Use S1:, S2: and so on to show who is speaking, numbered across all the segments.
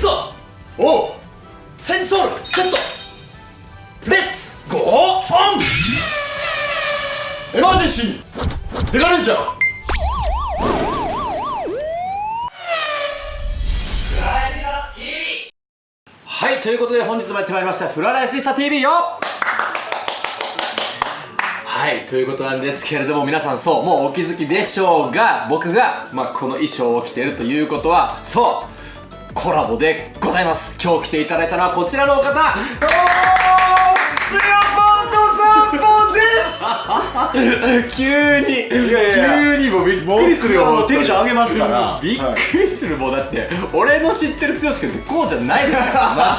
S1: くぞ。
S2: おう。
S1: チェンジソウル。セット。レッツ。ゴー。オン。
S2: エマージェンシー。デカレンジャー。
S1: はいということで本日もやってまいりました。フラライスイスタ TV よはいということなんですけれども皆さんそうもうお気づきでしょうが僕が、まあ、この衣装を着ているということはそうコラボでございます。今日来ていただいたのはこちらのお方
S2: ツヤ
S1: 急に。急にもうびっくりするよ
S2: テンション上げますから。
S1: びっくりする、もうだって俺の知ってる剛君ってこうじゃないですか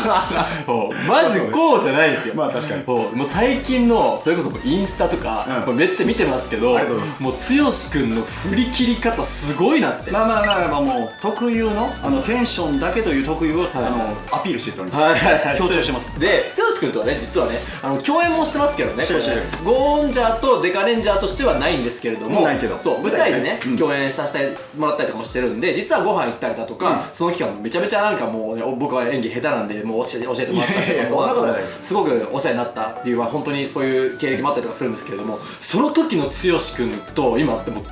S1: らまずこうじゃないですよ。
S2: まあ確かに。
S1: もう最近のそれこそインスタとか、めっちゃ見てますけどもう剛君の振り切り方すごいなって。
S2: まあまあまあまあもう特有のあのテンションだけという特有を、あのアピールしていっております、
S1: はいはいはい。
S2: 強調してます。
S1: で剛君とはね実はねあの共演もしてますけどね
S2: し
S1: ジャーとデカレンジャーとしてはないんですけれども
S2: ないけど。
S1: そう舞台でね、
S2: うん。
S1: 共演させてもらったりとかもしてるんで実はご飯行ったりだとか、その期間めちゃめちゃなんかもうね、僕は演技下手なんでもう教えて教えてもらったりとか
S2: そんなことない
S1: すごくお世話になったっていうまあ本当にそういう経歴もあったりとかするんですけれどもその時の剛君と今ってもう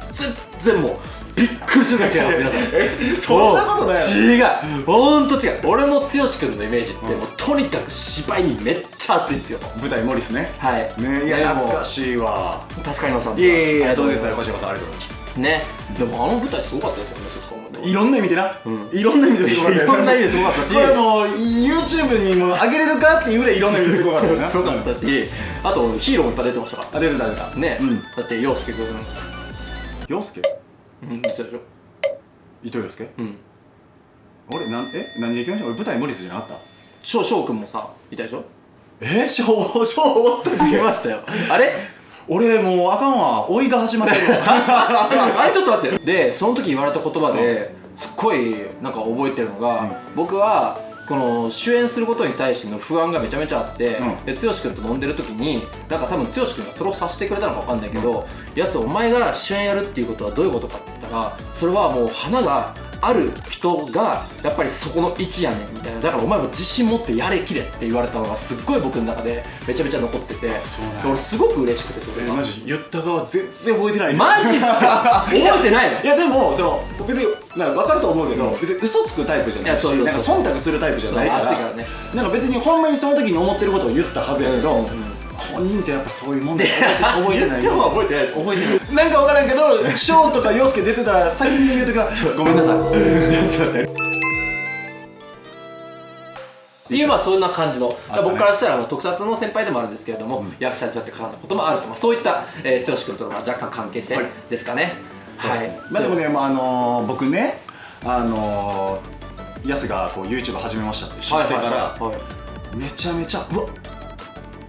S1: 全然もうびっくりするぐらい違います皆さん。
S2: そんなことない
S1: 違う。ほんと違う。俺の剛君のイメージってもうとにかく芝居にめっちゃ熱いんですよ。
S2: 舞台モリスね。
S1: はい。
S2: ねいや懐かしいわ。
S1: 助かりました
S2: いやいやそうです
S1: がとござい
S2: こちらこそありがとうございます。
S1: ね。でもあの舞台すごかったですよね
S2: いろんな意味でな、
S1: うん。
S2: いろんな意味ですごかったよ
S1: いろんな意味ですごかったし。
S2: これあの YouTube にも上げれるかっていうぐらいいろんな意味ですごかった
S1: すごかったしあとヒーローもいっぱい出てましたか
S2: あ出てた出てた。
S1: らね、
S2: うん。
S1: だって陽介君。
S2: 陽介？
S1: うん出てたでしょ。
S2: 伊藤陽介？
S1: うん。
S2: 俺なんえ何で行きました俺舞台モリスじゃなかった
S1: 翔翔君もさいたでしょ。
S2: え？翔翔おった
S1: 見ましたよ。あれ？
S2: 俺もうあかんわ。老いが始まってるわ。
S1: あれちょっと待ってでその時言われた言葉ですっごいなんか覚えてるのが、
S2: うん。
S1: 僕はこの主演することに対しての不安がめちゃめちゃあって、
S2: うん。
S1: で剛君と飲んでる時になんか多分剛君がそれを察してくれたのか分かんないけど「やすお前が主演やるっていうことはどういうことか」って言ったらそれはもう花がある人がやっぱりそこの位置やねんみたいな。だからお前も自信持ってやれきれって言われたのがすっごい僕の中でめちゃめちゃ残ってて。俺すごく嬉しくてそれ
S2: マジ？言った側全然覚えてない。
S1: マジっすか？覚えてないの？
S2: いやでもその別になんか分かると思うけど、別に嘘つくタイプじゃないしなんか忖度するタイプじゃないから
S1: ね。
S2: なんか別にほんまにその時に思ってることを言ったはずやけど、
S1: うんうんうん
S2: 本人ってやっぱそういうもんだよ 覚えてない
S1: でも覚えてないです。
S2: 覚えてない。なんか分からんけど翔とか陽介出てたら先に言うとかごめんなさい。ちょっと待って。
S1: っていうまあそんな感じの、僕からしたらあの特撮の先輩でもあるんですけれども、役者にそうやって絡んだこともあると、まあ、そういった、えー、剛君とのまあ若干関係性
S2: はい
S1: ですかね、
S2: そうですね。まあでもね、まああのー僕ねあのー、ヤスがこう YouTube 始めましたって知ってから、
S1: はいはいはい
S2: めちゃめちゃうわ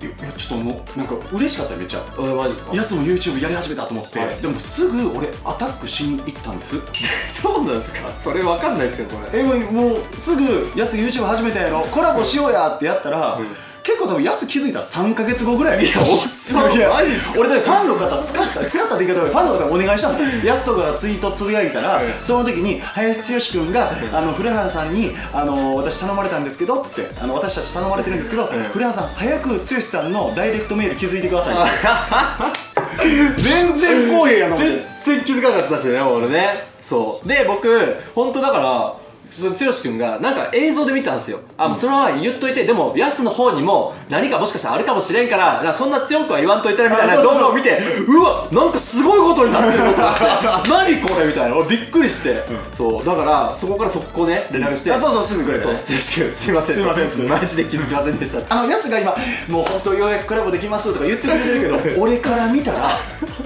S2: いやいやちょっともうなんか嬉しかったよめっちゃ。
S1: えーマジですか？
S2: ヤスも YouTube やり始めたと思って、
S1: はい。
S2: でもすぐ俺アタックしに行ったんです。
S1: そうなんですか？それわかんないですけどそれ。
S2: えもうもうすぐヤス YouTube 始めたやろ。コラボしようやってやったら、
S1: うん
S2: 結構多分ヤス気づいたら3か月後ぐらいいや
S1: おっ
S2: いや
S1: マジっすか？
S2: 俺だってファンの方使った使ったって言い方でファンの方にお願いしたの。ヤスとかがツイートつぶやいたら、
S1: うん
S2: その時に林剛君が、あの古原さんにあの私頼まれたんですけどっつってあの私たち頼まれてるんですけど、古原さん早く剛さんのダイレクトメール気づいてくださいって。全然公平やな思って
S1: 全然気づかなかったですよね俺ね。そう。で僕本当だからその剛君がなんか映像で見たんですよ。あ、もうそれは言っといてでもヤスの方にも何かもしかしたらあるかもしれんからそんな強くは言わんといてみたいな動画を見てうわなんかすごいことになってるぞと思って。何これみたいな。俺びっくりして、そう。だからそこから速攻ね連絡して、
S2: あそうそうすぐくれて。ね
S1: 剛君すいません。
S2: すいません。
S1: マジで気づきませんでした。
S2: あのヤスが今もう本当ようやくコラボできますとか言ってくれてるけど 俺から見たら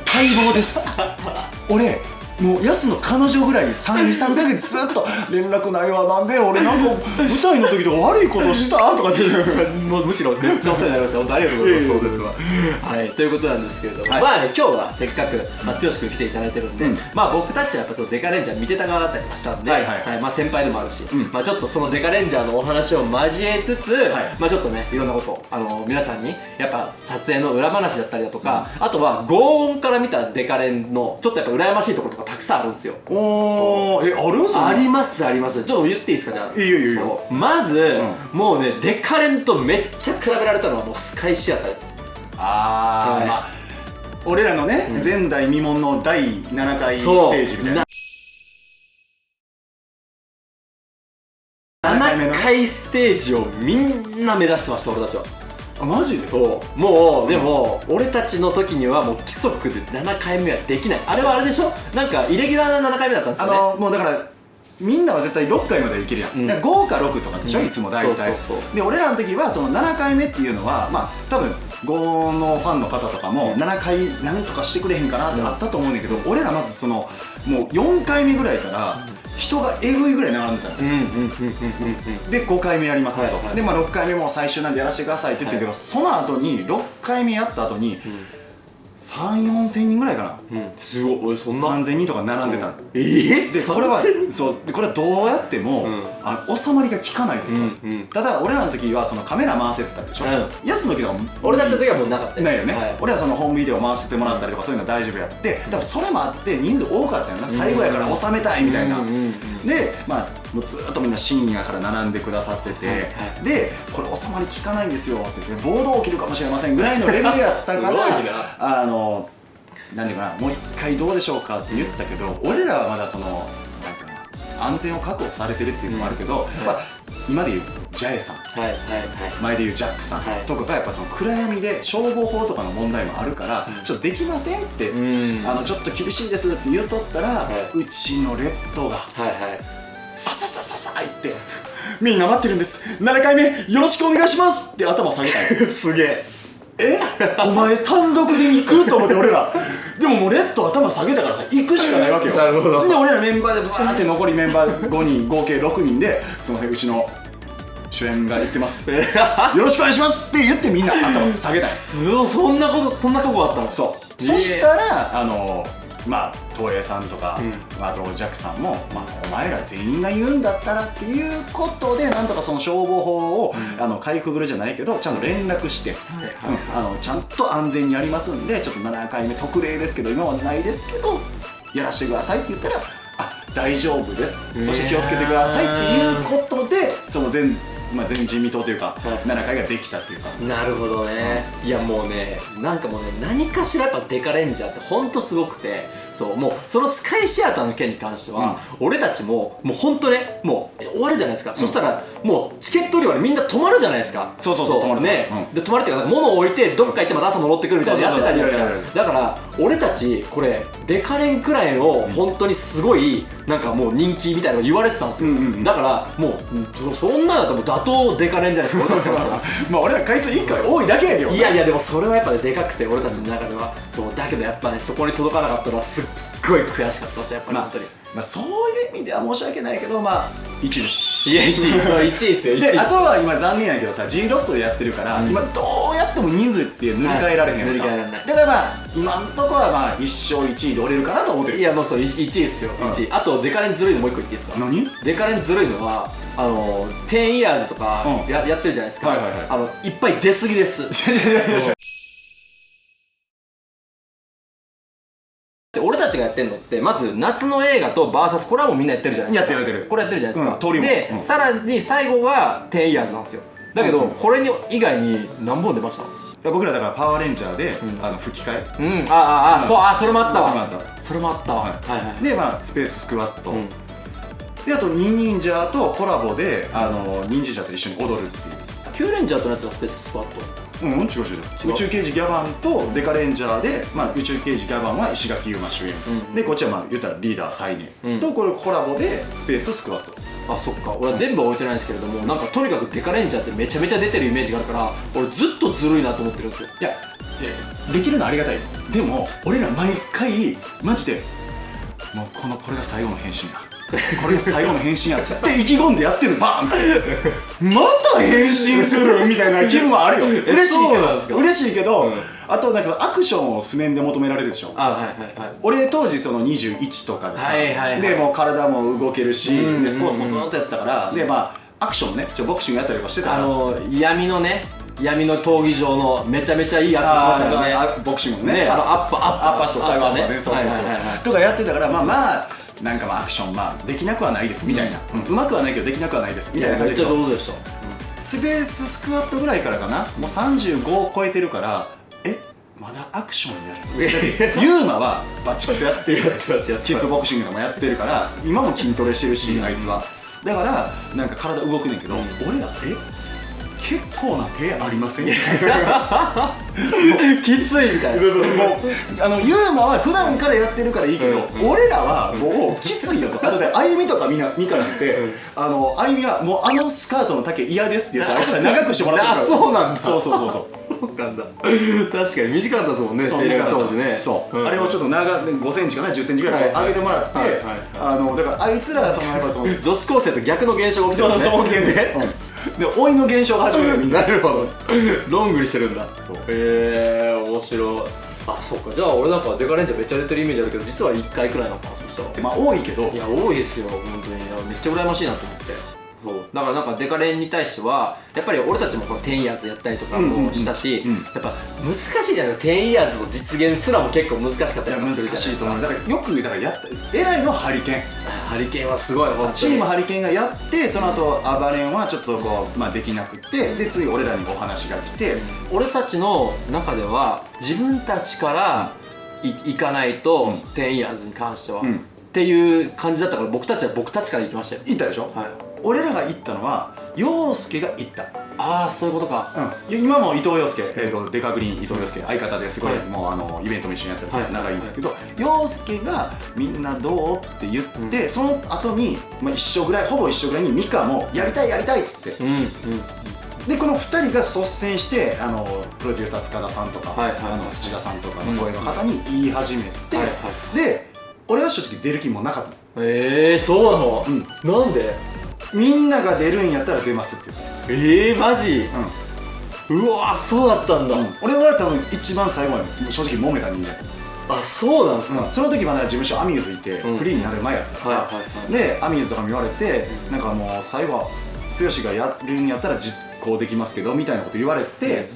S2: 待望です。俺もうヤスの彼女ぐらいに23か月ずっと 連絡ないわなんで俺なんか舞台の時で悪いことしたとかって
S1: もうむしろめっちゃお世話になりました。本当ありがとうございます
S2: いえいえ
S1: 当日は。はい。ということなんですけれども、
S2: はい。
S1: まあね今日はせっかく、まあ、剛君来ていただいてるんで、
S2: うん。
S1: まあ僕たちはやっぱちょっとデカレンジャー見てた側だったりとかしたんで、
S2: はいはいはい。
S1: まあ先輩でもあるし、
S2: うん。
S1: まあちょっとそのデカレンジャーのお話を交えつつ、
S2: い
S1: まあちょっとねいろんなことあの皆さんにやっぱ撮影の裏話だったりだとか、あとは轟音から見たデカレンのちょっとやっぱ羨ましいところとかかたくさんあるんですよ。
S2: おー。えあるそんな
S1: ありますあります。ちょっと言っていいですか？じゃあ。
S2: いいよいいよ
S1: まず、もうねデカレンとめっちゃ比べられたのはもうスカイシアターです。
S2: あー、
S1: はい。
S2: まあ俺らのね、前代未聞の第7回ステージみたいな。
S1: 7
S2: 7回目の
S1: 回ステージをみんな目指してました俺たちは
S2: あマジ？で
S1: そうもうでも俺たちの時にはもう規則で7回目はできない。あれはあれでしょ？なんかイレギュラーな7回目だったんです
S2: あ
S1: よね。
S2: のもうだからみんなは絶対6回までいけるやん、
S1: うん。
S2: だから5か6とかでしょ、
S1: うん。
S2: いつも大体。
S1: そうそうそう。
S2: で俺らの時はその7回目っていうのはまあ多分5のファンの方とかも7回何とかしてくれへんかなってあったと思うんだけど、俺らまずそのもう4回目ぐらいから人がえぐいぐらい並んでたの。
S1: うんうんうんうんうんうん。
S2: で5回目やりますと、
S1: はいはい。
S2: で、まあ、6回目も最終なんでやらせてくださいって言ってるけど、
S1: は
S2: その後に6回目やった後に3 4千人ぐらいかな。
S1: うん。すごい。俺そんな
S2: ？3000人とか並んでた。の、
S1: えー、
S2: でこれは
S1: 3000
S2: そう。でこれはどうやっても、
S1: うん。
S2: あ収まりが効かないですと、
S1: うんうん。
S2: ただ俺らの時はそのカメラ回せてたでしょ、
S1: うん。
S2: やつの時は
S1: 俺たちの時はもうなかった
S2: ないよね、
S1: はい。
S2: 俺はそのホームビデオ回してもらったりとかそういうのは大丈夫やって。多分それもあって人数多かったよな。最後やから収めたいみたいな、
S1: うんうんうん。
S2: でまあもうずっとみんな深夜から並んでくださってて、
S1: はいはい。
S2: でこれ収まり効かないんですよって言って暴動起きるかもしれませんぐらいのレベルやったから
S1: な。
S2: あの何ていうかなもう一回どうでしょうかって言ったけど俺らはまだその安全を確保されてるっていうのもあるけど、やっぱ今で言うジャエさん。
S1: はいはいはい。
S2: 前で言うジャックさん。
S1: はい。
S2: とかがやっぱその暗闇で消防法とかの問題もあるから、ちょっとできませんって、
S1: うん。
S2: あのちょっと厳しいですって言うとったら、
S1: は
S2: うちのレッドが
S1: はいはい
S2: さささささいってみんな待ってるんです7回目よろしくお願いしますって頭下げたい
S1: すげえ
S2: えお前単独で行くと思って俺らでももうレッド頭下げたからさ行くしかないわけよ
S1: なるほど
S2: で俺らメンバーでバーって残りメンバー5人合計6人でその辺うちの主演が言ってますよろしくお願いしますって言ってみんな頭下げたい
S1: そんなことそんな過去あったの
S2: そう、そしたらあのまあ東映さんとか、
S1: う
S2: まあ、あとジャックさんも、まあ、お前ら全員が言うんだったらっていうことでなんとかその消防法を、あのかいくぐるじゃないけどちゃんと連絡して、
S1: はいはい。
S2: うん。あのちゃんと安全にやりますんでちょっと7回目特例ですけど今はないですけどやらせてくださいって言ったらあ大丈夫です。そして気をつけてくださいっていうことでその全,、まあ、全人民党というか、
S1: い。
S2: 7回ができたっていうか。
S1: なるほどね、いやもうねなんかもうね何かしらやっぱデカレンジャーってほんとすごくてそうもうそのスカイシアターの件に関しては、俺たちももうほんとねもう終わるじゃないですか、そしたらもうチケット売り場でみんな泊まるじゃないですか。
S2: そうそうそう泊まる
S1: ね、
S2: うん。
S1: で泊まるっていうか物を置いてどっか行ってまた朝戻ってくるみたいなのやってたじゃないですか。だから俺たちこれデカレンくらいの本当にすごいなんかもう人気みたいなの言われてたんですよ、
S2: うんうんうん。
S1: だからもううんそそんなだったらもう打倒デカレンじゃないですか 俺たちからしたら
S2: まあ俺ら回数1回多いだけやけど
S1: いやいやでもそれはやっぱねでかくて俺たちの中では。そうだけどやっぱねそこに届かなかったのはすっごい悔しかったですやっぱり
S2: まあ
S1: 本当に、
S2: まあ、そういう意味では申し訳ないけどまあ1です。
S1: いや1位そう1位ですよ 1位
S2: であとは今残念やけどさ G ロスをやってるから、今どうやっても人数って塗り替えられへん
S1: はい塗り替えられない。
S2: だからまあ今んとこはまあ1勝1位で折れるかなと思ってる。
S1: いやもうそう 1, 位ですよ
S2: うん。
S1: 1位。あとデカレンずるいのもう一個言っていいですか？
S2: 何？
S1: デカレンずるいのはあの10イヤーズとか
S2: うん。
S1: や,、やってるじゃないですか、
S2: はいはいはい。
S1: あのいっぱい出過ぎです たちがやってるのってまず夏の映画と VS これはもうみんなやってるじゃないですか。
S2: やってるやってる。
S1: これやってるじゃないですか、
S2: うん
S1: で、
S2: うん。
S1: さらに最後が10イヤーズなんですよ。だけど、
S2: うん
S1: これに以外に何本出ました？
S2: いや僕らだからパワーレンジャーで、
S1: ん。
S2: あの吹き替え。
S1: うん。あああ、
S2: うん。
S1: そうあそれもあったわ。
S2: それもあった。
S1: それもあったわ。
S2: は
S1: はいはいはい。
S2: でまあスペーススクワット、
S1: うん。
S2: であとニンニンジャーとコラボであのニンジンジャーと一緒に踊るっていう。
S1: キューレンジャーとのやつがスペーススクワット
S2: うん、違う違う宇宙刑事ギャバンとデカレンジャーで、まあ、宇宙刑事ギャバンは石垣優馬主演、
S1: うん。
S2: でこっちはまあ言ったらリーダー最年、
S1: うん。
S2: とこれコラボでスペーススクワット。
S1: あそっか。俺は全部は置いてないんですけれどもなんかとにかくデカレンジャーってめちゃめちゃ出てるイメージがあるから俺ずっとずるいなと思ってるんですよ。
S2: いやできるのはありがたい。でも俺ら毎回マジでもうこのこれが最後の変身やこれが最後の変身やっつって意気込んでやってるバーンって。また変身するみたいな気分はあるよ。嬉しいけど。嬉しいけど、
S1: うん。
S2: あとなんかアクションを素面で求められるでしょ？
S1: あはいはいはい。
S2: 俺当時その21とかでさ、
S1: はいはいはい。
S2: でもう体も動けるし、
S1: うん
S2: でスポーツもずっとやってたから、でまあアクションねちょボクシングやったりとかしてたから。
S1: あの闇のね闇の闘技場のめちゃめちゃいいアクションしましたよね。
S2: あボクシングのね。
S1: ねあのアッパーアッパー
S2: アッパーそう最後アッパーね。そうそうそう、
S1: はいはいはいはい
S2: とかやってたからまあまあなんかまあアクションまあできなくはないですみたいな、うん。うまくはないけどできなくはないですみたいな
S1: めっちゃ
S2: 感じで
S1: 上手でした。
S2: スペーススクワットぐらいからかな。もう35を超えてるからえ？まだアクションやるユーマはバッチコスやってる
S1: やってますやってます
S2: キックボクシングとかもやってるから今も筋トレしてるし、あいつは。だからなんか体動くねんけど、俺らえ？結構な手ありません？
S1: きついみたいな。
S2: そうそうもうあのユーマは普段からやってるからいいけど、
S1: うん
S2: 俺らはもうきついよと。あとであゆみとかみなみかなんて、
S1: うん。
S2: あのあゆみはもうあのスカートの丈嫌ですって言ってあいつら長くしてもらってるから。
S1: あそうなんだ。
S2: そうそうそうそう。
S1: そうなんだ。確かに短かったですもんね
S2: そう
S1: テレビ当時ね。
S2: そう、
S1: ん。
S2: あれをちょっと長5センチかな10センチぐらい上げてもらって、
S1: はいはい
S2: あのだからあいつらそのやっぱその
S1: 女子高生と逆の現象が起きてるね。
S2: その双剣 で、で老いの現象が始める。な
S1: なるほど。ロングにしてるんだ。へえー、面白い。あそっか。じゃあ俺なんかデカレンジャーめっちゃ出てるイメージあるけど実は1回くらいなのかなそしたら。
S2: まあ多いけど。
S1: いや多いですよ。本当に。めっちゃ羨ましいなと思ってだからなんかデカレンに対してはやっぱり俺たちもこのテンイヤーズやったりとか
S2: うんうんうん
S1: もしたし、
S2: うん。
S1: やっぱ難しいじゃないテンイヤーズの実現すらも結構難しかったり
S2: 難しいと思う。だからよくだからやった偉いのはハリケーン。
S1: かハリケーンはすごい本当に。
S2: チームハリケーンがやってその後アバレンはちょっとこう、まあ、できなくてで次俺らにお話が来て、
S1: 俺たちの中では自分たちからい行かないと、
S2: うん。
S1: テンイヤーズに関しては、
S2: うん。
S1: っていう感じだったから僕たちは僕たちから行きましたよ。
S2: 行ったでしょ、
S1: はい
S2: 俺らが行ったのは陽介が行った。
S1: ああそういうことか。
S2: うん、今も伊藤洋介、えー、とデカグリーン伊藤洋介相方ですごい、
S1: はい。
S2: もうあのイベントも一緒にやってるか
S1: はい。
S2: ら長いんですけど、洋介がみんなどうって言って、その後にまあ、一緒ぐらいほぼ一緒ぐらいにミカもやりたいやりたいっつって。
S1: うんうん。
S2: でこの2人が率先してあのプロデューサー塚田さんとか、
S1: はいはい。
S2: あの土田さんとかの声の方に言い始めて、
S1: はいは
S2: で俺は正直出る気もなかった。
S1: ええー、そうなの、
S2: うん。
S1: なんで？
S2: みんなが出るんやったら出ますって言って、
S1: ええー、マジ？うわそうだったんだ、
S2: 俺は多分一番最後まで正直揉めた人間。
S1: あそうなんですか、
S2: その時まだ事務所アミューズいて、
S1: うん。
S2: フリーになる前やったから、
S1: はいはいはい。
S2: でアミューズとかも言われて、なんかもう最後は剛がやるんやったら実行できますけどみたいなこと言われて、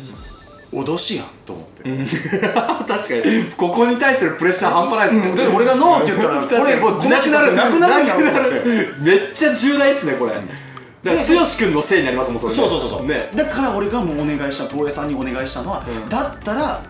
S2: 脅しやんと思って、
S1: 確かに。ここに対してのプレッシャー半端ないですね、
S2: で俺がノーって言ったら
S1: 確かに。
S2: これ
S1: もうなくなる。
S2: なくなる。んやろと思って
S1: めっちゃ重大っすねこれ、だから剛君のせいになりますもんそれね
S2: そうそうそうそう、
S1: ね。
S2: だから俺がもうお願いした東映さんにお願いしたのは、
S1: うん。
S2: だったら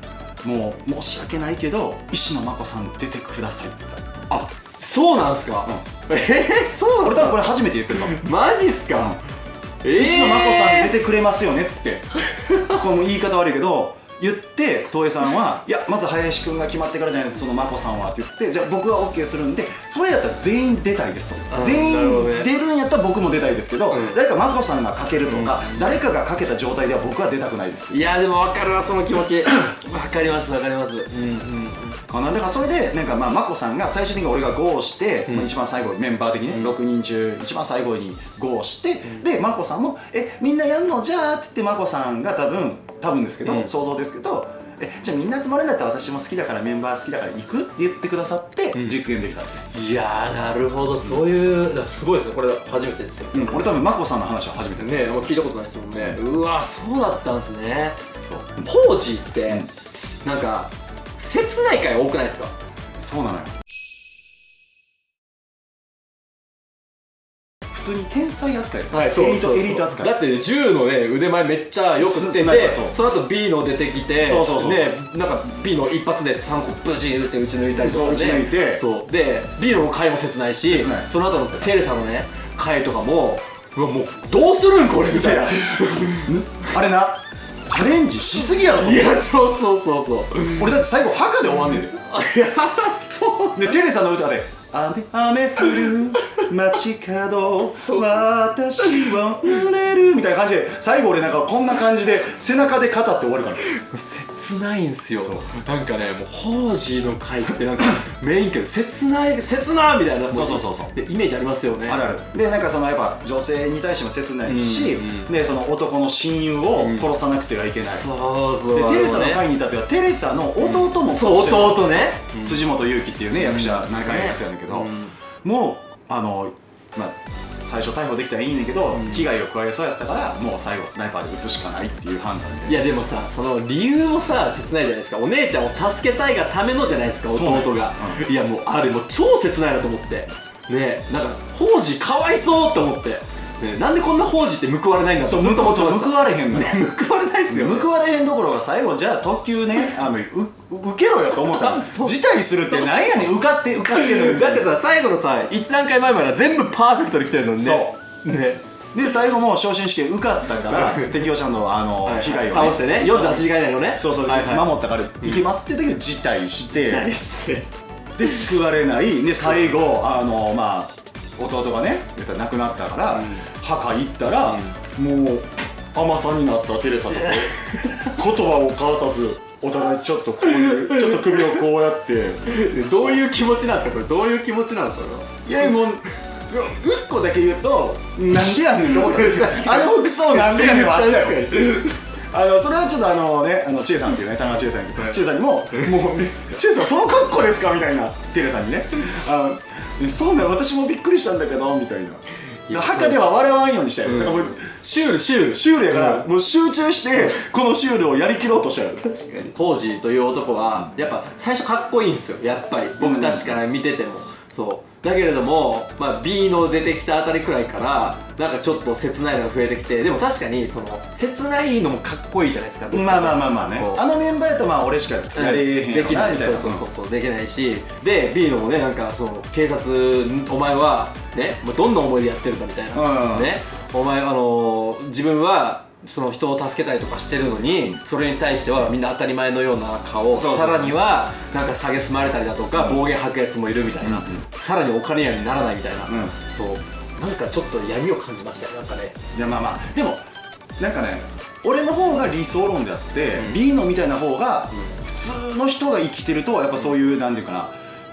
S2: もう申し訳ないけど石野真子さん出てくださいって言った。
S1: あそうなんすか、えー、そうなんだ。
S2: 俺多分これ初めて言ってるかも
S1: マジっすか、えー、
S2: 石野真子さん出てくれますよねって。この言い方悪いけど言って東映さんはいやまず林くんが決まってからじゃないとその真子さんはって言ってじゃあ僕は OK するんでそれやったら全員出たいですと。
S1: うん
S2: 全員出るんやったら僕も出たいですけど、
S1: うん。
S2: 誰か真子さんがかけるとか、誰かがかけた状態では僕は出たくないです。
S1: いやでも分かるわその気持ち。分かります分かります。うんうん。
S2: かなだからそれでなんかまあ眞子さんが最終的に俺が GO して、
S1: うん。
S2: まあ一番最後メンバー的にね、
S1: うん。
S2: 6人中一番最後に GO して、で眞子さんも「えみんなやんの？じゃあ」って言って眞子さんが多分多分ですけど、
S1: うん。
S2: 想像ですけど「えじゃあみんな集まるんだったら私も好きだからメンバー好きだから行く?」って言ってくださって、
S1: うん。
S2: 実現できた、
S1: いやーなるほど。そういうすごいですね。これ初めてですよ。
S2: うん、俺多分眞子さんの話は初めてね
S1: ねもう聞いたことないですもんね、うわそうだったんですね。
S2: そう。
S1: ポージーって、
S2: うん。
S1: なんか切ない回多くないですか？
S2: そうなのよ通に天才扱いだよエリートエリート扱い。
S1: だって銃のね腕前めっちゃよくって
S2: ス
S1: て
S2: そう。
S1: その後 B の出てきて
S2: そうそうそう
S1: ねなんか B の一発で3個ブチ打って撃ち抜いたりとか
S2: そう撃ち抜いて。
S1: そう。で B の回も切ないしその後のテレサのね回とかもうわもうどうするんこれみたいな。
S2: あれなチャレンジしすぎやろ
S1: いやそうそうそうそう。
S2: 俺だって最後墓で終わんねんで。
S1: いやそう。
S2: でテレサの歌で「雨雨降る街角
S1: そう
S2: 私は濡れる」みたいな感じで最後俺なんかこんな感じで背中で語って終わるから。
S1: 切ないんすよ。
S2: そう。
S1: なんかねもうホージーの回ってなんかメインけど切ない切なみたいな。
S2: そうそうそうそう。
S1: でイメージありますよね。
S2: あるある。でなんかそのやっぱ女性に対しても切ないし、
S1: うん。うん
S2: でその男の親友を殺さなくてはいけない、
S1: そうそう
S2: でテレサの
S1: ね
S2: 会に至ってはテレサの弟も
S1: そう
S2: 殺してる。
S1: 弟ね。
S2: 辻本勇樹っていうね役者仲いいやつやねんけど、
S1: うん。
S2: もうあのまあ最初逮捕できたらいいねんけど、
S1: うん。
S2: 危害を加えそうやったからもう最後スナイパーで撃つしかないっていう判断で。
S1: いやでもさその理由もさ切ないじゃないですか。お姉ちゃんを助けたいがためのじゃないですか弟が、いやもうあれもう超切ないなと思って。ねなんか宝司かわいそうって思って、ね、なんでこんな宝司って報われないんだ
S2: そう
S1: ずっと思ってました。
S2: 報われへんのよ。
S1: ね報われないっすよ、ね、
S2: 報われへんどころが最後じゃあ特急ねあのうう受けろよと思ったら辞退するってなんやねん。受かって受かってんのに。
S1: だってさ最後のさ1段階前までは全部パーフェクトで来てるのにね。
S2: そ
S1: ね。
S2: で最後も昇進試験受かったから敵をちゃんとあの、被害を、
S1: 倒してね。48時間以内のね。
S2: そうそう、
S1: はいはい、
S2: 守ったからいけますって言ったけど辞退して、
S1: 何して。
S2: で救われない。で最後あのまあ弟がね言ったら亡くなったから、
S1: うん。
S2: 墓行ったら、もう甘さになったテレサと 言葉を交わさずお互いちょっとこういう ちょっと首をこうやって。
S1: どういう気持ちなんですか？それどういう気持ちなんですか？
S2: いやもう一個だけ言うとなんでやねんと思った。あの服装なんでやねんはあったよあのそれはちょっとあのねあの千恵さんっていうね田中千恵さん千恵さんにも「もう千恵さんその格好ですか?」みたいなテレさんにね「あのそうね私もびっくりしたんだけど」みたいな。
S1: や
S2: 墓では笑わんようにしたよ、
S1: うん。シュールシュール。
S2: シュールやから、もう集中してこのシュールをやりきろうとしたよ。
S1: 確かに。当時という男はやっぱ最初かっこいいんですよやっぱり。僕たちから見てても、そうだけれども、まあ、B の出てきたあたりくらいからなんかちょっと切ないのが増えてきてでも確かにその切ないのもかっこいいじゃないですか
S2: まあまあまあまあね。あのメンバーやとまあ俺しかやれへん。やろ
S1: できな
S2: みたいな。
S1: そうそうそうできないし。で B のもねなんかその警察お前はねどんな思いでやってるかみたいな、
S2: うん。
S1: ね。お前あのー自分はその人を助けたりとかしてるのにそれに対してはみんな当たり前のような顔さらにはなんか蔑まれたりだとか暴言吐くやつもいるみたいな、
S2: うんうん。
S1: さらにお金やにならないみたいな、
S2: うん。
S1: そう。なんかちょっと闇を感じましたよなんかね。
S2: いやまあまあ。でもなんかね俺の方が理想論であって、
S1: うん。
S2: B のみたいな方が普通の人が生きてるとやっぱそういうなんていうかな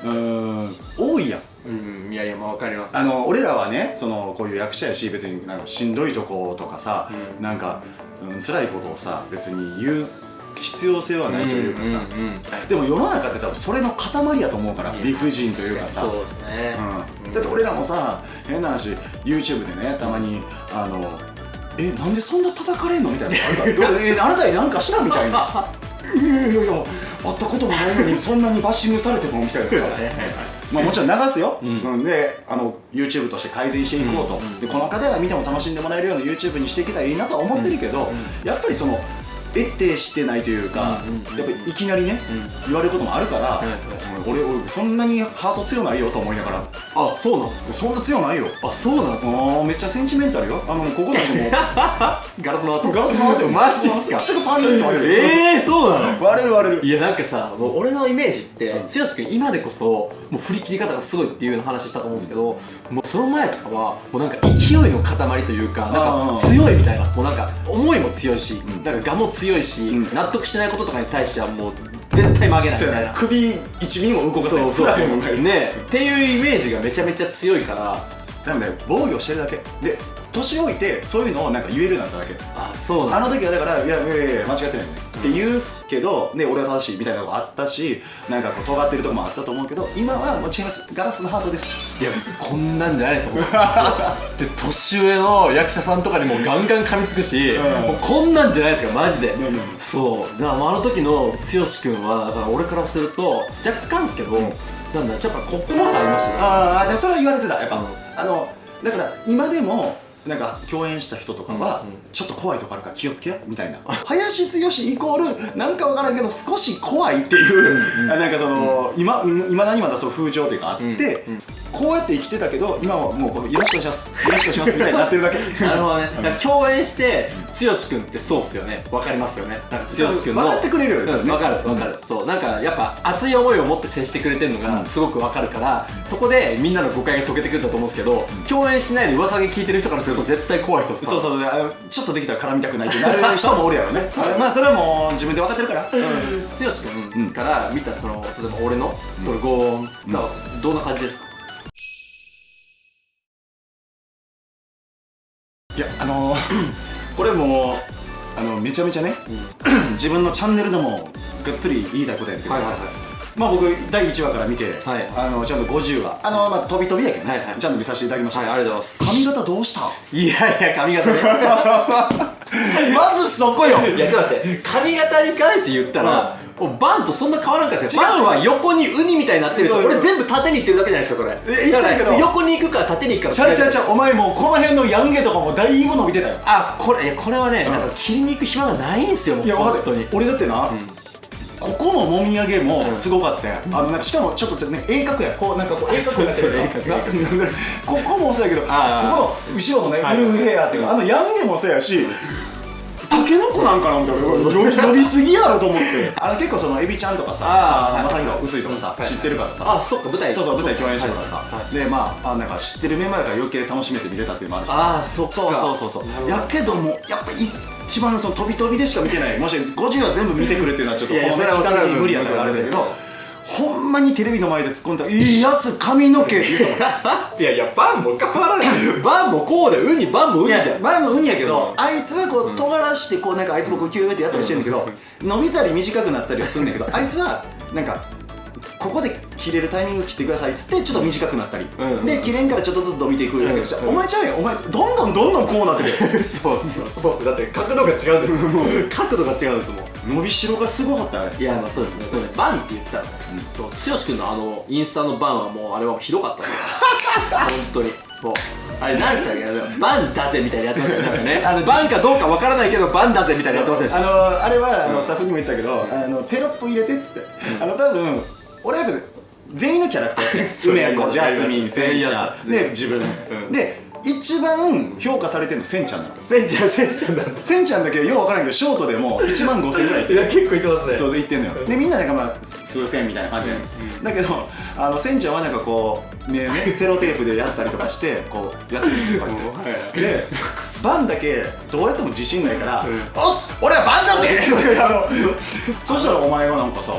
S2: うーん。多いやん。
S1: うんいやいやまあわかります。
S2: あの俺らはねそのこういう役者やし別になんかしんどいとことかさ、
S1: うん。
S2: なんか、うん、辛いことをさ別に言う必要性はないというかさ、
S1: んんはい。
S2: でも世の中って多分それの塊やと思うから
S1: いや
S2: 理不尽というかさ。
S1: そうですね、
S2: うん、だって俺らもさ変な話 YouTube でねたまにあのえなんでそんな叩かれんのみたいなえあなたに何かしたみたいな。いやいやいや会ったこともないのにそんなにバッシングされてもみたいなさ。まあもちろん流すよ、
S1: うん。
S2: うん。であの YouTube として改善していこうと、
S1: うん。うん
S2: でこの方が見ても楽しんでもらえるような YouTube にしていけたらいいなとは思ってるけど、
S1: うん。
S2: やっぱりその得てしてないというか、やっぱりいきなりね、言われることもあるから、俺俺そんなにハート強ないよと思いながら
S1: あそうなんですか？
S2: そんな強ないよ。
S1: あそうなんですか？
S2: めっちゃセンチメンタルよ。あのここだけもう。
S1: ガラスの跡
S2: ガラス回って
S1: マジっすか？
S2: すぐパンって割れる
S1: ええー、そうなの？
S2: 割れる割れる。
S1: いやなんかさもう俺のイメージって
S2: うん。
S1: 剛君今でこそもう振り切り方がすごいっていうの話したと思うんですけどもうその前とかはもうなんか勢いの塊というかなんか強いみたいなもうなんか思いも強いし、
S2: ん。
S1: なんか我も強いし、
S2: うん。
S1: 納得しないこととかに対してはもう絶対曲げないみたいな。
S2: な首1ミリも動かせない。
S1: そうそう。ね。っていうイメージがめちゃめちゃ強いから。
S2: なので防御してるだけ。で年老いてそういうのをなんか言えるなっただけ。
S1: あそうなんだ。
S2: あの時はだからいやいやいや間違ってないよねって言うけどで俺は正しいみたいなのがあったしなんかこう尖ってるとこもあったと思うけど今はもう違いますガラスのハートです。
S1: いやこんなんじゃないですよ で年上の役者さんとかにもガンガン噛みつくし、
S2: うん
S1: もうこんなんじゃないですかマジで、そう。だからあの時の剛君はだから俺からすると若干ですけど、なんだちょっとここまさありましたね。
S2: ああでもそれは言われてたやっぱ、
S1: うん。
S2: あのだから今でもなんか共演した人とかは、
S1: うんうん。
S2: ちょっと怖いとこあるから気をつけよみたいな。林剛イコールなんかわからんけど少し怖いっていう、
S1: うんうん。
S2: あなんかその、今いまだにまだそう風潮というかあって、
S1: うんうん
S2: こうやって生きてたけど今はもうよろしくお願いします。よろしくお願いしますみたいになってるだけ。
S1: なるほどね、だから共演して剛君ってそうっすよね。わかりますよね。なんか剛君の。
S2: 分かってくれるよね。
S1: うん、分かる分かる、そうなんかやっぱ熱い思いを持って接してくれてるのがすごく分かるから、そこでみんなの誤解が解けてくるんだと思うんですけど、共演しないで噂だけ聞いてる人からすると絶対怖い人っす。
S2: そうそうそう。ちょっとできたら絡みたくないってなる人もおるやろね。まあそれはもう自分で分かってるから、
S1: 剛君から見たその例えば俺のそのご音がどんな感じですか、
S2: あのー これもうあのめちゃめちゃね 自分のチャンネルでもがっつり言いたいことやけど、
S1: はいはいはい。
S2: まあ僕第1話から見て、
S1: はい。
S2: あのちゃんと50話あのまあ飛び飛びやけどね、
S1: はいはい。
S2: ちゃんと見させていただきました、
S1: はいありがとうございます。
S2: 髪型どうした？
S1: いやいや髪型ね。
S2: まずそこよ。
S1: いやちょっと待って。髪型に関して言ったら、バンとそんな変わらんかですよ。バンは横にウニみたいになってるんですよ。俺全部縦にいってるだけじゃないですかそれ。だから横に行くか縦に行くかの
S2: ちゃうちゃうちゃうお前もうこの辺のヤンゲとかもだいぶ伸びてたよ。
S1: あこれいやこれはね、
S2: うん。
S1: なんか切りに行く暇がないんすよもう
S2: いや
S1: 本当に。
S2: 俺だってな、ここのもみあげもすごかったよ、あのなんかしかもちょっとね鋭角や。こうなんかこう鋭角になってる。ここもそうやけどここの後ろのね
S1: はい。
S2: ウルフヘアっていうかあのヤンゲもそうやしタケノコなんかなみたいな。伸びすぎやろと思って。あの結構そのエビちゃんとかさまさひろ薄いとかさ、
S1: はい
S2: 知ってるからさ、
S1: あそっか舞台
S2: そうそう舞台共演してるからさ、
S1: はいはい。
S2: でまああなんか知ってるメンバーだから余計楽しめて見れたっていうのもあるしさ。
S1: あーそっか。
S2: そうそうそうそう。やけどもやっぱ一番その飛び飛びでしか見てないもし50話全部見てくれっていうのはちょっとこの期間的に無理やったからあれだけどほんまにテレビの前で突っ込んだら「いいやつ髪の毛」って言ったもん
S1: いやいやバンも変わらない。バンもこうでウニバンもウニじゃん。
S2: 前もウニやけど、あいつはこう尖らしてこうなんかあいつもこうキューってやったりしてんだけど、伸びたり短くなったりはすんだけどあいつはなんかここで切れるタイミング切ってくださいっつってちょっと短くなったり、
S1: うんうん
S2: で切れんからちょっとずつ伸びていくだけでしょ、
S1: うん
S2: お前ちゃうやんお前どんどんどんどんこうなってる
S1: そうそうそう。だって角度が違うんですよ角度が違うんですもん。
S2: 伸びしろがすごかったね
S1: いやまあそうですね。でもねバンって言ったらね剛君のあのインスタのバンはもうあれはひどかった 本当に。もうあれ何でしたっけバンだぜみたいなやってましたよね。
S2: あの
S1: バンかどうかわからないけどバンだぜみたいなやってませんでし
S2: あ
S1: た
S2: のあれはあのスタッフにも言ったけど、あのテロップ入れてっつって、あの多分俺やっぱ全員のキャラクターやって
S1: そう
S2: 梅子ジャスミン
S1: や
S2: センで自分、
S1: ん。
S2: で一番評価されてるのセンちゃんなの
S1: せんちゃんせんちゃんなんだ。
S2: センちゃんだけよう分からんけどショートでも1万5000円ぐらいいって
S1: いや結構言ってますね。
S2: そうで言ってんのよ。でみんななんかまあ数千みたいな感じやねん。だけどあのセンちゃんはなんかこうねねセロテープでやったりとかしてこうやってるんでバンだけどうやっても自信ないから「
S1: うん。
S2: おっす俺はバンだぜ!」あのそしたらお前がなんかさ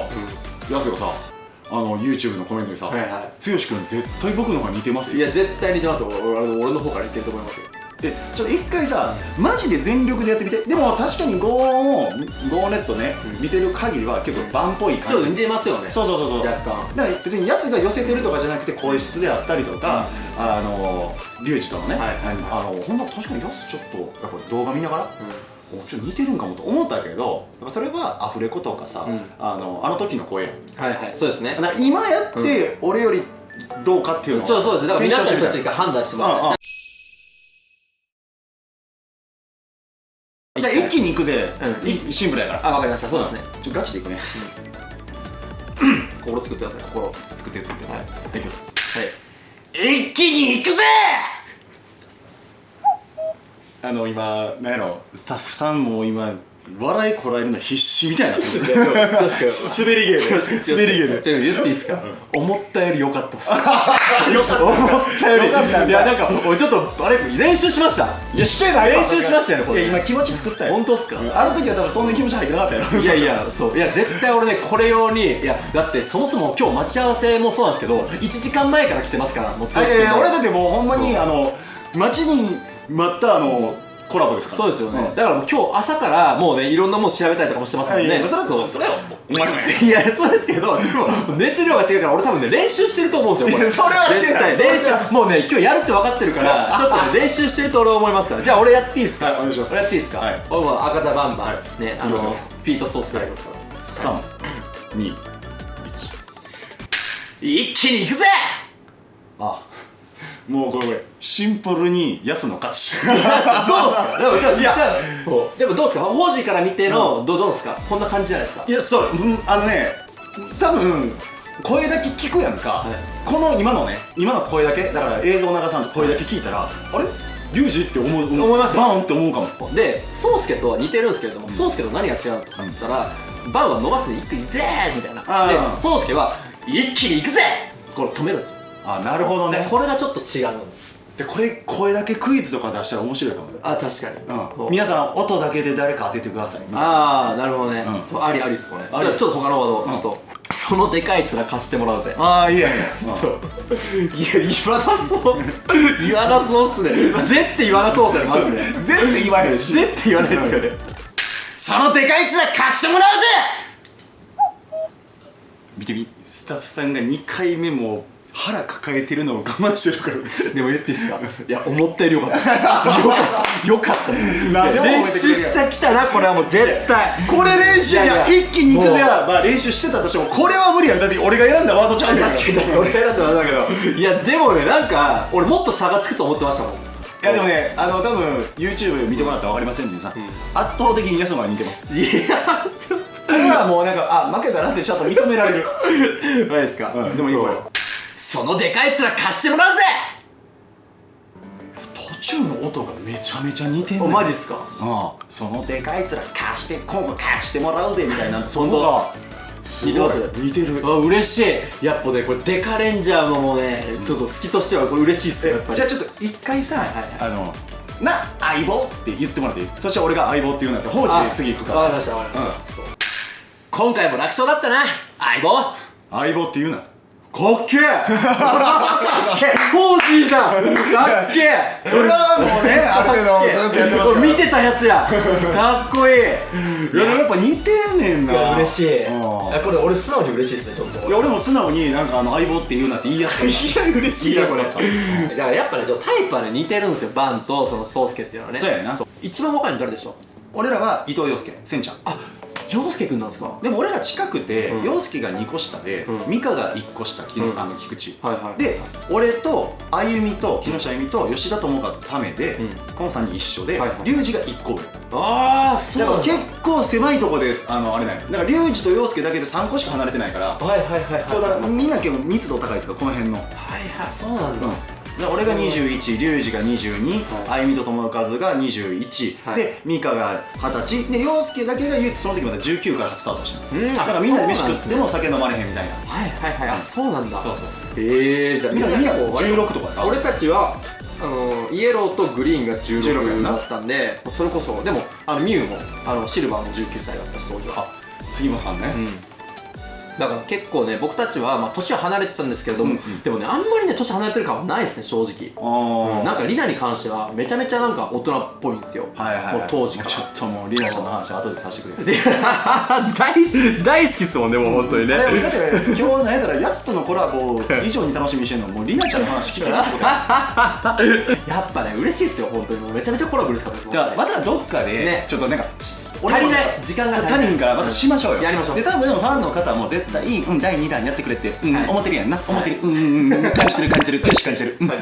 S2: やすがさあの YouTube のコメントにさ「剛
S1: はいはい。
S2: 君絶対僕の方が似てますよ」
S1: いや絶対似てますよ。俺俺俺の方から言ってると思いますよ。
S2: でちょっと一回さマジで全力でやってみて。でも確かにゴーンをゴーンネットね、見てる限りは結構バンっぽい感じ。
S1: ちょっと似てますよね。
S2: そうそうそうそう。
S1: 若干。
S2: だから別にヤスが寄せてるとかじゃなくて声質であったりとか、あのリュウジとのね、
S1: はいはい
S2: あのほんま確かにヤスちょっとやっぱり動画見ながら、おちょっと似てるんかもと思ったけどそれはアフレコとかさ、
S1: うん。
S2: あのあの時の声やん。
S1: はいはいそうですね。
S2: 今やって俺よりどうかっていうのを
S1: そうそうです。だから皆さん
S2: 検証してみ
S1: たちが判断してもら
S2: ああ
S1: い
S2: じゃあ一気にいくぜ、
S1: うん。
S2: いシンプルやから。
S1: あわかりました。そうですね。
S2: ちょっとガチでいくね。
S1: 心作ってください。心
S2: 作って作って。
S1: はい。
S2: い。きます。
S1: はい。
S2: 一気にいくぜあの今なんやろスタッフさんも今笑いこらえるの必死みたいになってる
S1: 確かに。
S2: 滑り芸で滑り芸で
S1: でも言っていいですか？思ったより良かったっす。
S2: よかった。
S1: 思ったより。いやなんか俺ちょっとあれ練習しました。
S2: いやしてない
S1: 練習しましたよねこれ。
S2: いや今気持ち作ったよ。
S1: 本当っすか？
S2: あの時は多分そんな気持ち入ってなかったやろ。
S1: いやいやそう。いや絶対俺ねこれ用にいやだってそもそも今日待ち合わせもそうなんですけど1時間前から来てますからもう剛君
S2: 俺だってもうほんまにあの待ちに待ったあのコラボですか？ら
S1: そうですよね、
S2: ん。
S1: だからもう今日朝からもうねいろんなもの調べたりとかもしてますもんね、
S2: それは
S1: そう。
S2: それはお前
S1: いやそうですけどでも熱量が違うから俺多分ね練習してると思うんですよこれ。
S2: それはしてな
S1: 練習もうね今日やるって分かってるから ちょっとね練習してると俺は思いますからじゃあ俺やっていいですか？
S2: はいお願いします。
S1: 俺やっていいですか？
S2: はい。
S1: 俺も赤座バンバン、
S2: はい。
S1: ねあのフィートソースからいきますから。
S2: 3 2
S1: 一。気にいくぜ！
S2: あもうこれこれシンプルに安の勝ち。
S1: どうですか？でもじゃあ
S2: いや
S1: でもどうですか？王子から見ての、どうどうですか？こんな感じじゃないですか？
S2: いやそう、うん、あのね多分声だけ聞くやんか、
S1: い。
S2: この今のね今の声だけ？だから映像流さんと声だけ聞いたら、あれ？リュウジって思う
S1: 思いますよ
S2: バーンって思うかも。
S1: で宗介とは似てるんですけれども宗介、と何が違うのとかって言ったら、バンは伸ばすで一気にぜみたいな。で宗介は一気にいくぜ！これ止めるんですよ
S2: あなるほど
S1: で
S2: ね。
S1: これがちょっと違うんです。
S2: でこれ声だけクイズとか出したら面白いかもね。
S1: あ確かに、
S2: うん、皆さん音だけで誰か当ててください。
S1: ああなるほどね、
S2: うん。
S1: そうありありっすこれじゃあちょっと他のワード、ちょっとそのでかい面貸してもらうぜ。
S2: ああいいや。いや、
S1: そう。いや言わなそう。言わなそうっすね。ぜって言わなそうっすよねまずね
S2: うん、全然言わへんし。
S1: ぜって言わないですよね。
S2: そのでかい面貸してもらうぜ。見てみ。スタッフさんが2回目も腹抱えてるのを我慢してるから。
S1: でも言っていいですか？いや思ったよりよかったです。よかった。です。練習してきたなこれはもう絶対。
S2: これ練習いや一気に行くぜ。まあ練習してたとしてもこれは無理やん。だって俺が選んだワードちゃうん。だから
S1: 確かに確かに。俺が選んだのだけど。いやでもねなんか俺もっと差がつくと思ってましたもん。
S2: いやでもねあの多分 YouTube 見てもらったら分かりませんけどさ、圧倒的に安間に似てます。
S1: いやちょっ
S2: これはもうなんかあ負けたなってちゃんと認められる。
S1: と ないですか、
S2: うんでもいい声
S1: そのでかい面貸してもらうぜ。
S2: 途中の音がめちゃめちゃ似てん
S1: お
S2: ねん。
S1: マジっすか？
S2: ああ。そのでかい面貸して今後貸してもらうぜみたいなそ
S1: 本当
S2: のがすごい
S1: 似てます？
S2: 似てる。
S1: あ嬉しい。やっぱねこれデカレンジャーのもうねちょっと好きとしてはこれ嬉しいっすよやっぱり。
S2: じゃあちょっと一回さ、
S1: はいはい
S2: あのな相棒って言ってもらっていい？そして俺が相棒って言うんだって放置で次行くから。
S1: わかりましたわかりました、今回も楽勝だったな相棒。か
S2: 相棒って言うな
S1: っけえ。かっけえ。欲しいじゃん。かっけえ。
S2: それはもうねある程度ずっとやってますから。
S1: 見てたやつや。かっこいい。
S2: いややっぱ似てんねんな。
S1: 嬉しい。
S2: う
S1: これ俺素直に嬉しいですねちょっと。
S2: いや俺も素直になんかあの相棒って言うなって言いやすい。
S1: いや嬉しいなこれ。だからやっぱねちょっとタイプはね似てるんですよバンとその宗介っていうのはね。
S2: そうやな。
S1: 一番若いの誰でしょう？
S2: 俺らは伊藤洋介せんちゃん。
S1: あ陽介くんなんですか？
S2: でも俺ら近くて
S1: うん。
S2: 洋介が2個下で
S1: うん。
S2: 美香が1個下き
S1: うん。
S2: あの菊池。
S1: はいはい。
S2: で俺とあゆみと木下あゆみと吉田智和ためで
S1: うん。
S2: この3人一緒で
S1: はいはい。
S2: が1個上。
S1: ああそうだ。
S2: だから結構狭いとこであのあれなんよ。だから龍二と陽介だけで3個しか離れてないから
S1: はいはいはいはい。
S2: そうだみんな結構密度高いとかこの辺の。
S1: はいはいそうなんだ、
S2: で俺が21、龍二が22、
S1: は
S2: あゆみと友和が21、
S1: はい。
S2: で美香が20歳。で陽介だけが唯一その時まだ19からスタートした。の
S1: うん
S2: だからみんなで飯食っても酒飲まれへんみたいな。
S1: はいはいはい。あそうなんだ。
S2: そうそうそう。
S1: ええじゃあ
S2: みんなみんな
S1: こう
S2: 16とかやな
S1: 俺たちはあのイエローとグリーンが
S2: 16や
S1: 16
S2: な
S1: だったんでそれこそでもあのミュウもあのシルバーも19歳だったし当時は。
S2: 杉本さんね、
S1: うんだから結構ね僕たちはまあ年は離れてたんですけれども、
S2: うんうん。
S1: でもねあんまりね年離れてる感はないですね正直。
S2: ああ、
S1: なんかリナに関してはめちゃめちゃなんか大人っぽいんですよ、
S2: はいはい、はい、
S1: もう当時から。
S2: ちょっともうリナちゃんの話後でさせてくれ。
S1: で大大好きっすもんねもう本当にね。
S2: だって今日なんやったらヤスとのコラボ以上に楽しみにしてんのもうリナちゃんの話聞けなってことや
S1: やっぱね嬉しいっすよ本当に。もうめちゃめちゃコラボ嬉しかったです。
S2: じゃあまたどっかで、
S1: ね。
S2: ちょっとなんか
S1: 足りない時間が足りない。
S2: からまたしましょうよ、
S1: やりましょう。
S2: で多分ファンの方も絶対うん第2弾やってくれって、うん
S1: はい。
S2: 思ってるやんな。思ってる、うんうんうん。感じてる感じてる。強し感じてる、うん。
S1: はい、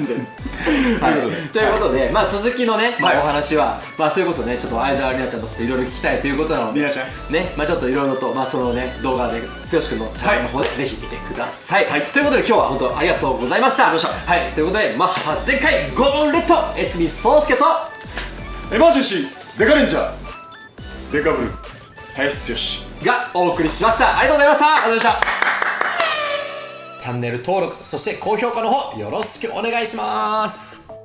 S1: ということで、まあ、続きのね、まあ
S2: はい
S1: お話は、まあ、それこそねちょっと相沢里奈ちゃんのこといろいろ聞きたいということなのでねまあ、ちょっといろいろと、まあ、そのね動画で剛君のチャンネルの方で、ぜひ見てください、
S2: はい。
S1: ということで今日は本当ありがとうございました。はい、ということでマッハ全開ゴーンレッドエスミソウスケと
S2: エマージェンシーデカレンジャー。デカブル。林剛
S1: がお送りしました。ありがとうございました。
S2: ありがとうございました。
S1: チャンネル登録そして高評価の方よろしくお願いします